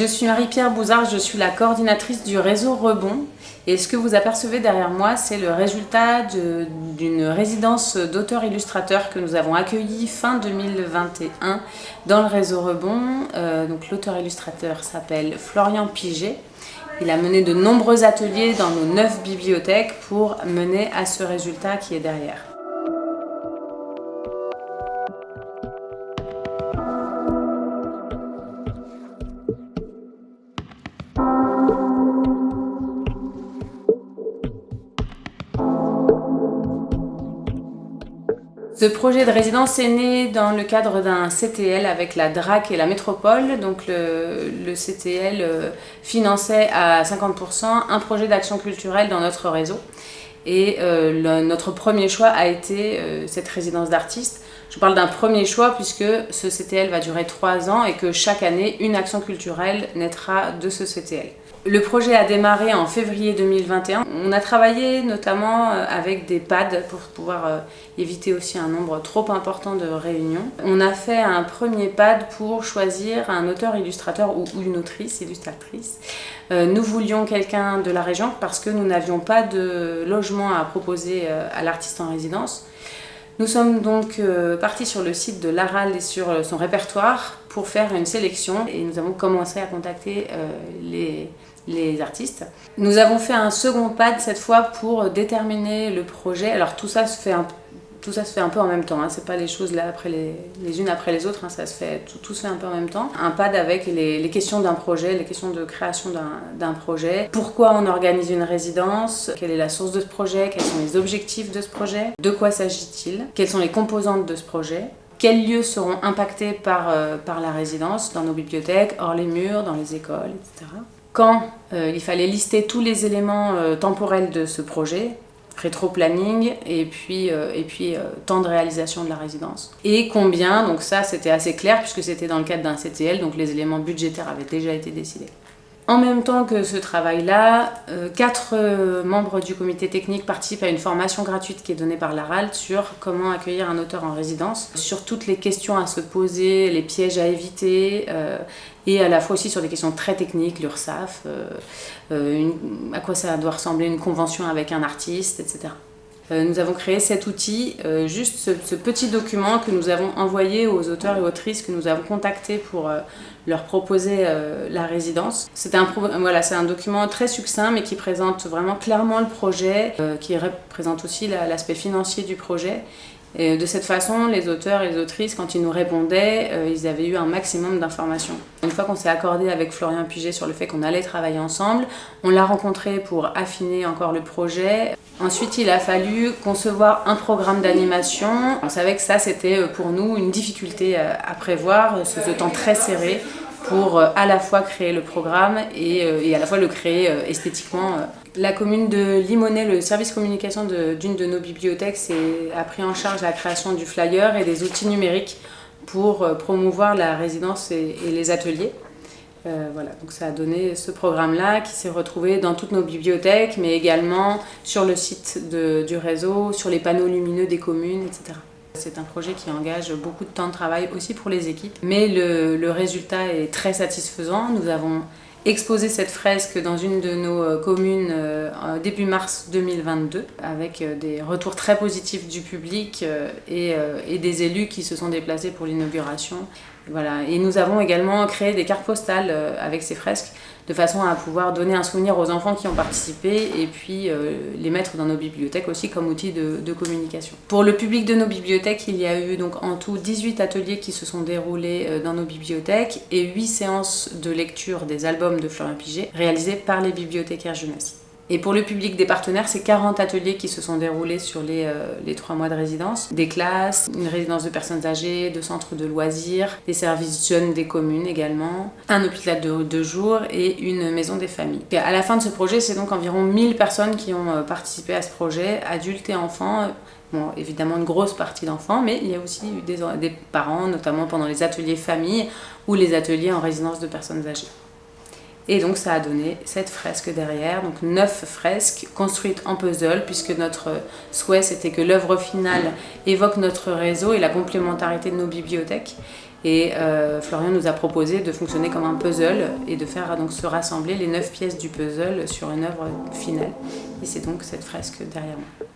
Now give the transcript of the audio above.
Je suis Marie-Pierre Bouzard, je suis la coordinatrice du réseau Rebond. Et ce que vous apercevez derrière moi, c'est le résultat d'une résidence d'auteurs-illustrateurs que nous avons accueillie fin 2021 dans le réseau Rebond. Euh, l'auteur-illustrateur s'appelle Florian Piget. Il a mené de nombreux ateliers dans nos neuf bibliothèques pour mener à ce résultat qui est derrière. Ce projet de résidence est né dans le cadre d'un CTL avec la DRAC et la métropole. Donc le, CTL euh, finançait à 50% un projet d'action culturelle dans notre réseau. Et euh, notre premier choix a été euh, cette résidence d'artistes. Je parle d'un premier choix puisque ce CTL va durer trois ans et que chaque année, une action culturelle naîtra de ce CTL. Le projet a démarré en février 2021. On a travaillé notamment euh, avec des pads pour pouvoir euh, éviter aussi un nombre trop important de réunions. On a fait un premier pad pour choisir un auteur-illustrateur ou une autrice, illustratrice. Euh, nous voulions quelqu'un de la région parce que nous n'avions pas de logement à proposer à l'artiste en résidence. Nous sommes donc partis sur le site de l'ARAL et sur son répertoire pour faire une sélection et nous avons commencé à contacter les les artistes. Nous avons fait un second pad cette fois pour déterminer le projet. Alors tout ça se fait un, tout ça se fait un peu en même temps, hein. c'est pas les choses là après les, les unes après les autres, hein. ça se fait, tout, se fait un peu en même temps. Un pad avec les, les questions d'un projet, les questions de création d'un projet. Pourquoi on organise une résidence? Quelle est la source de ce projet? Quels sont les objectifs de ce projet? De quoi s'agit-il? Quelles sont les composantes de ce projet? Quels lieux seront impactés par, euh, par la résidence? Dans nos bibliothèques, hors les murs, dans les écoles, etc quand euh, il fallait lister tous les éléments euh, temporels de ce projet, rétro-planning et puis, euh, et puis temps de réalisation de la résidence. Et combien, donc ça c'était assez clair puisque c'était dans le cadre d'un CTL, donc les éléments budgétaires avaient déjà été décidés. En même temps que ce travail-là, quatre membres du comité technique participent à une formation gratuite qui est donnée par l'ARALT sur comment accueillir un auteur en résidence, sur toutes les questions à se poser, les pièges à éviter, et à la fois aussi sur des questions très techniques, l'URSAF, euh, euh, à quoi ça doit ressembler une convention avec un artiste, etc. Euh, nous avons créé cet outil, juste ce, petit document que nous avons envoyé aux auteurs et autrices que nous avons contactés pour leur proposer la résidence. C'est un, voilà, un document très succinct mais qui présente vraiment clairement le projet, qui représente aussi l'aspect financier du projet et de cette façon, les auteurs et les autrices, quand ils nous répondaient, euh, ils avaient eu un maximum d'informations. Une fois qu'on s'est accordé avec Florian Puget sur le fait qu'on allait travailler ensemble, on l'a rencontré pour affiner encore le projet. Ensuite, il a fallu concevoir un programme d'animation. On savait que ça, c'était euh, pour nous une difficulté euh, à prévoir, ce temps très serré pour euh, à la fois créer le programme et, euh, à la fois le créer euh, esthétiquement. La commune de Limonest, le service communication d'une de, nos bibliothèques, a pris en charge la création du flyer et des outils numériques pour promouvoir la résidence et, les ateliers. Voilà, donc ça a donné ce programme-là qui s'est retrouvé dans toutes nos bibliothèques, mais également sur le site du réseau, sur les panneaux lumineux des communes, etc. C'est un projet qui engage beaucoup de temps de travail aussi pour les équipes, mais le, résultat est très satisfaisant. Nous avons exposé cette fresque dans une de nos euh, communes euh, début mars 2022 avec euh, des retours très positifs du public et des élus qui se sont déplacés pour l'inauguration. Voilà. Et nous avons également créé des cartes postales avec ces fresques de façon à pouvoir donner un souvenir aux enfants qui ont participé et puis euh, les mettre dans nos bibliothèques aussi comme outil de, communication. Pour le public de nos bibliothèques, il y a eu donc en tout 18 ateliers qui se sont déroulés euh, dans nos bibliothèques et 8 séances de lecture des albums de Florian Piget réalisées par les bibliothécaires jeunesse. Et pour le public des partenaires, c'est 40 ateliers qui se sont déroulés sur les, euh, les 3 mois de résidence. Des classes, une résidence de personnes âgées, de centres de loisirs, des services jeunes des communes également, un hôpital de deux jours et une maison des familles. À la fin de ce projet, c'est donc environ 1000 personnes qui ont euh, participé à ce projet, adultes et enfants. Bon, évidemment une grosse partie d'enfants, mais il y a aussi des, des parents, notamment pendant les ateliers famille ou les ateliers en résidence de personnes âgées. Et donc ça a donné cette fresque derrière, donc neuf fresques construites en puzzle, puisque notre souhait c'était que l'œuvre finale évoque notre réseau et la complémentarité de nos bibliothèques. Et euh, Florian nous a proposé de fonctionner comme un puzzle et de faire donc se rassembler les neuf pièces du puzzle sur une œuvre finale. Et c'est donc cette fresque derrière moi.